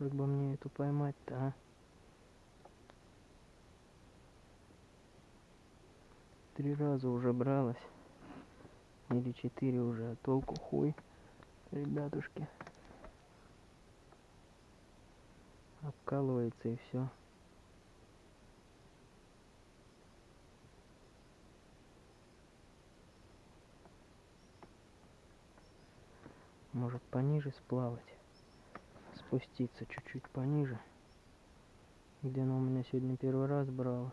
Как бы мне эту поймать-то, а? Три раза уже бралась. Или четыре уже, а толку хуй, ребятушки. Обкалывается и все. Может пониже сплавать, спуститься чуть-чуть пониже, где она у меня сегодня первый раз брала.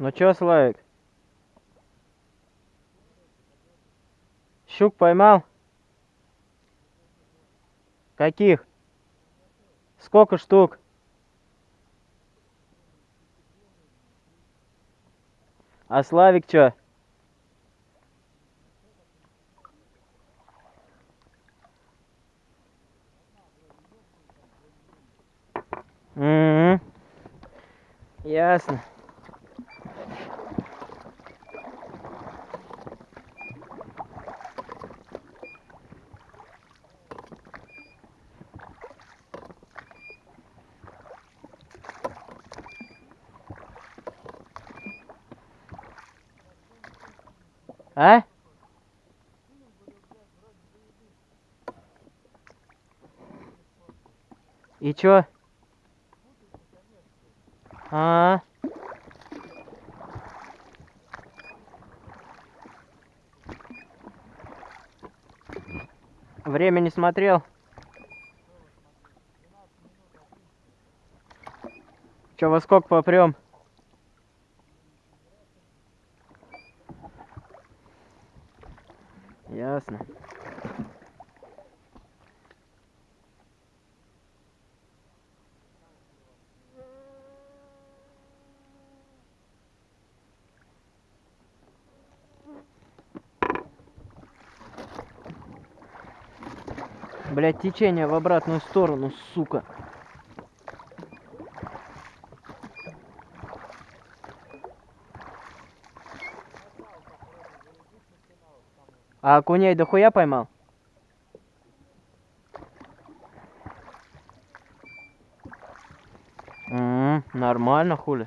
Ну чё, Славик? Щук поймал? Каких? Сколько штук? А Славик чё? Угу. Ясно. А? И чё? А, Время не смотрел. Чё, во сколько попрем? Ясно. Блять, течение в обратную сторону, сука. А окуней дохуя поймал? М, нормально, хули.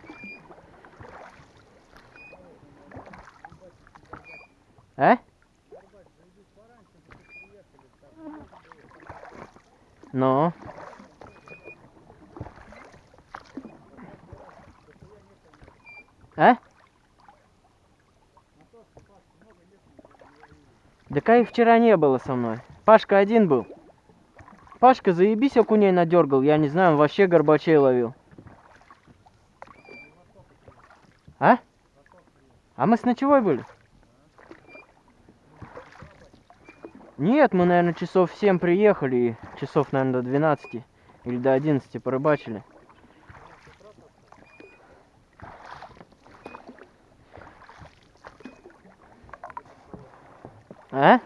А? Ну. А? Да их вчера не было со мной. Пашка один был. Пашка, заебись, окуней надергал. Я не знаю, он вообще горбачей ловил. А? А мы с ночевой были? Нет, мы, наверное, часов в 7 приехали и часов, наверное, до 12 или до 11 порыбачили. А?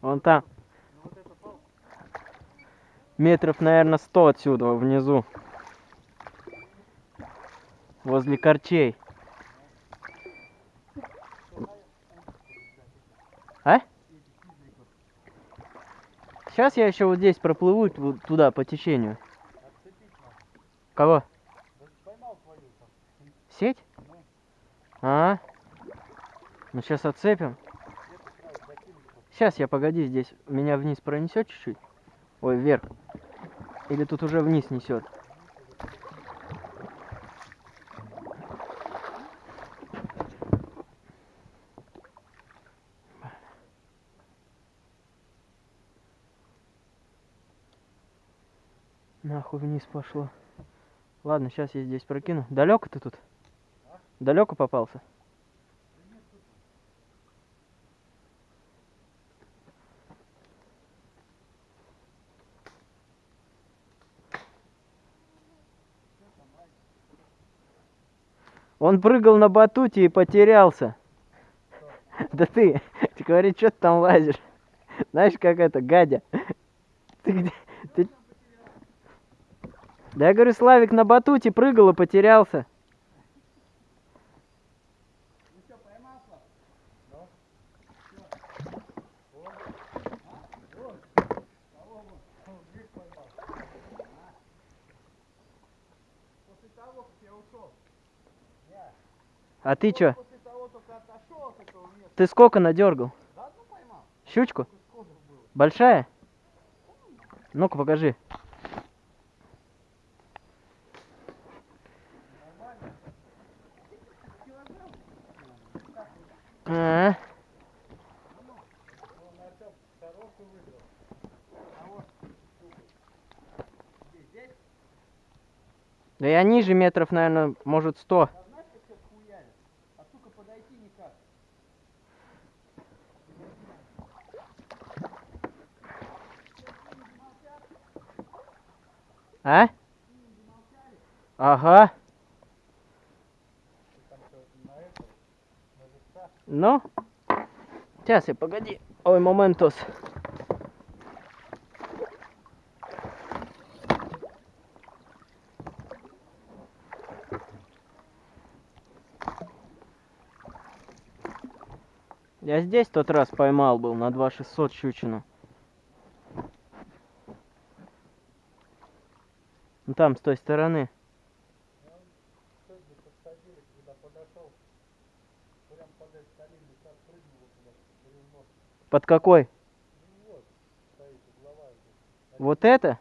Вон там. Метров, наверное, 100 отсюда, внизу. Возле корчей. А? Сейчас я еще вот здесь проплыву туда по течению. Кого? Сеть? А? Ну сейчас отцепим. Сейчас я погоди здесь. Меня вниз пронесет чуть-чуть? Ой, вверх. Или тут уже вниз несет? Нахуй вниз пошло. Ладно, сейчас я здесь прокину. Далеко ты тут? А? Далеко попался? Он прыгал на батуте и потерялся. Да ты, ты говоришь, что ты там лазишь? Знаешь, как это, гадя? Ты где? Ты, да я говорю, Славик на батуте прыгал и потерялся. А ты чё? Ты сколько надергал? Щучку? Большая? Ну-ка покажи. А. Да я ниже метров, наверное, может, сто. А знаешь, как сейчас хуярят? А сука, подойти никак. А? Ага. Там что, на это, на Ну? Сейчас, я погоди. Ой, моментос. Я здесь тот раз поймал был на 2600 щучину. Ну там, с той стороны. Под какой? Вот, это?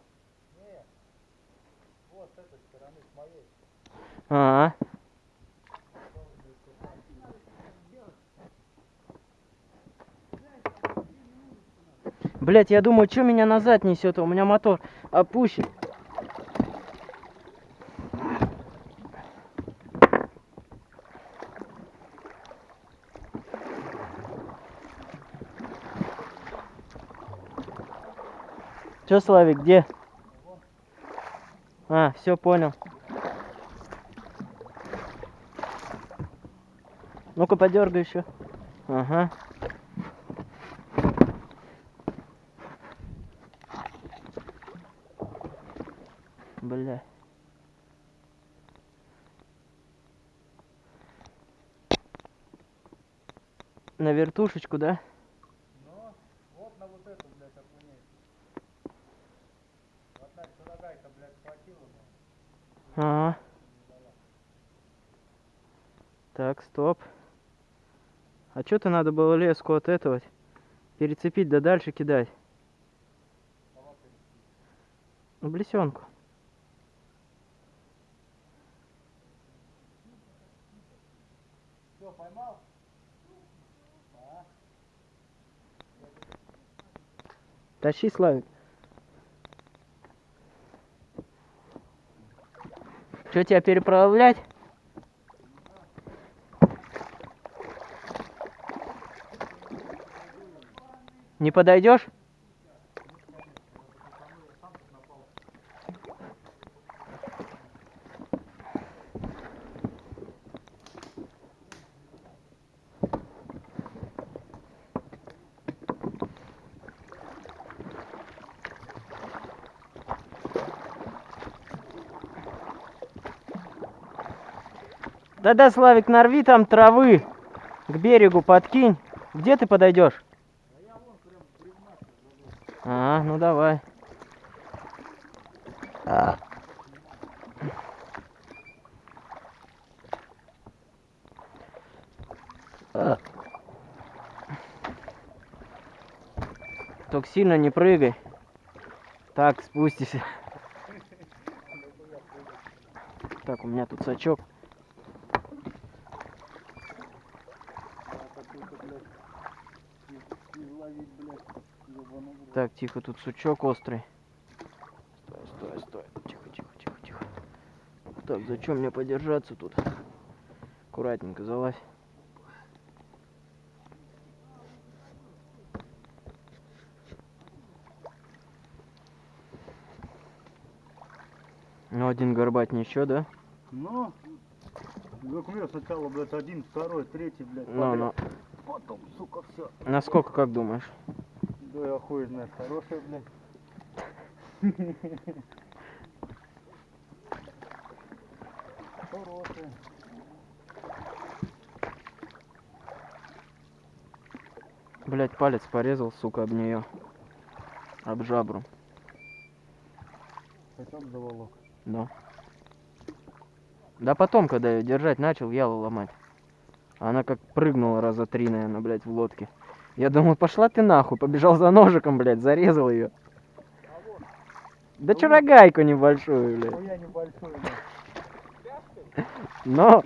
С моей. А, Блять, я думаю, что меня назад несет? У меня мотор опущен. Че, Славик, где? А, все понял. Ну-ка, подергай еще. Ага. Бля. На вертушечку, да? Ну, вот на вот эту, блядь, окуней. Одна дорогая-то, блядь, хватила, но Ага. не дала. Так, стоп. А что-то надо было леску от этого перецепить, да дальше кидать. Ну, блесенку. Все, поймал? А? Тащи, Славик. Что, тебя переправлять? Не подойдешь? Да-да, Славик, нарви там травы. К берегу подкинь. Где ты подойдешь? Ну давай. А. А. Только сильно не прыгай. Так, спустишься. Так, у меня тут сачок. Какой-то, блядь, Так, тихо, тут сучок острый. Стой, стой, стой. Тихо, тихо, тихо, тихо. Так, зачем мне подержаться тут? Аккуратненько залазь. Ну, один горбатень еще, да? Ну, как мне сначала, блядь, один, второй, третий, блядь, Ну, ну. Потом, сука, все. Насколько, как думаешь? Да я хуй знает, хорошая, блядь. Хорошая. Блять, палец порезал, сука, об нее. Об жабру. Хотел заволок. Да. Да потом, когда я держать начал, ялу ломать. Она как прыгнула раза три, наверное, блядь, в лодке. Я думаю, пошла ты нахуй, побежал за ножиком, блядь, зарезал ее. Да чё рогайку небольшую, блядь. Но.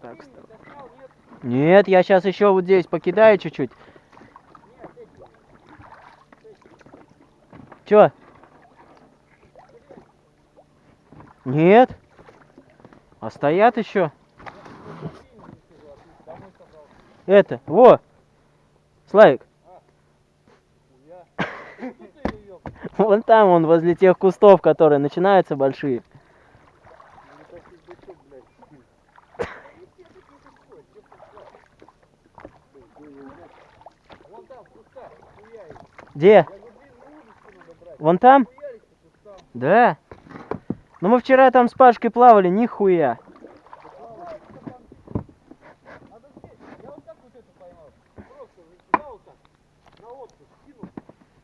Так. Нет, я сейчас еще вот здесь покидаю чуть-чуть. Чё? Нет. А стоят еще. Это, во. Славик, вон там он, возле тех кустов, которые начинаются большие. Где? Вон там? Да. Ну мы вчера там с Пашкой плавали, нихуя. Надо здесь. Я вот так вот это поймал. Просто взял вот так, на отпуск скинул,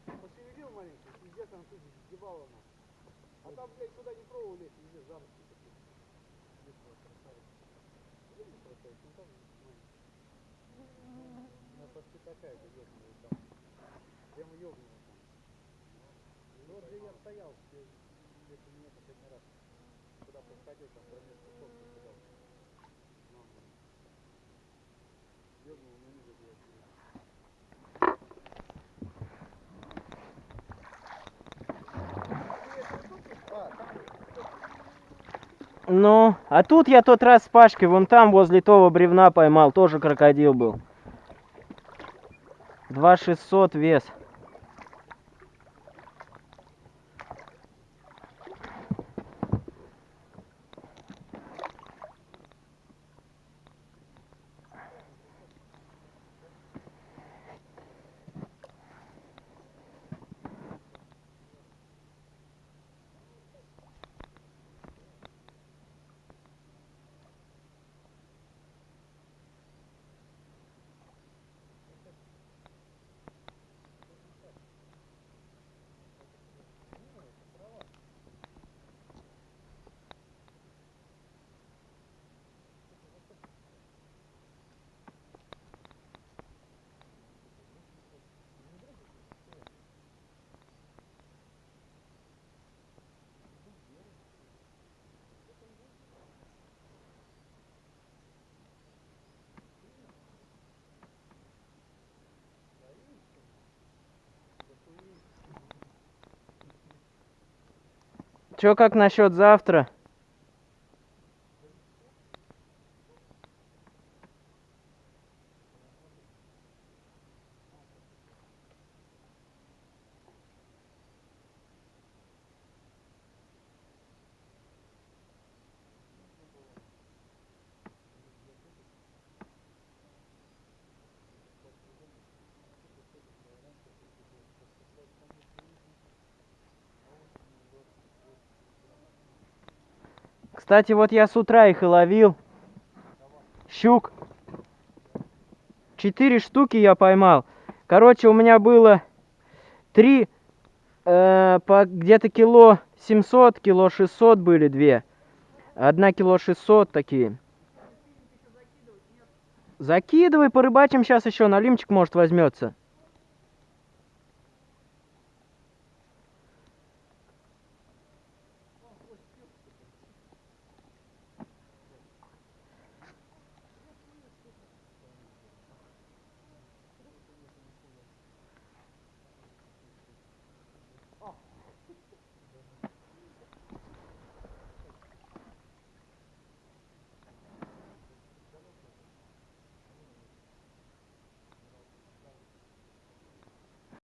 пошевелил маленько, пиздец, там тут сгибало она. А там, блядь, куда не пробовал лезть, везде заросли такие. Здесь вот красавица. Где не красавица? Ну там, ну. Она почти такая же ёбаная там. Прямо ёбаная там. Ну вот где я стоял, где, где ты меня последний раз. Куда подходил, там промеж кустов ты кидал. Ну, блин. Ёбнул, ну ниже, блядь. А, там Ну, а тут я тот раз с Пашкой вон там возле того бревна поймал, тоже крокодил был. Два шестьсот вес. Чё, как насчет завтра? Кстати, вот я с утра их и ловил. Щук. Четыре штуки я поймал. Короче, у меня было три, э, по где-то кило 700, кило 600 были две. Одна кило 600 такие. Закидывай, порыбачим сейчас еще, налимчик может возьмется.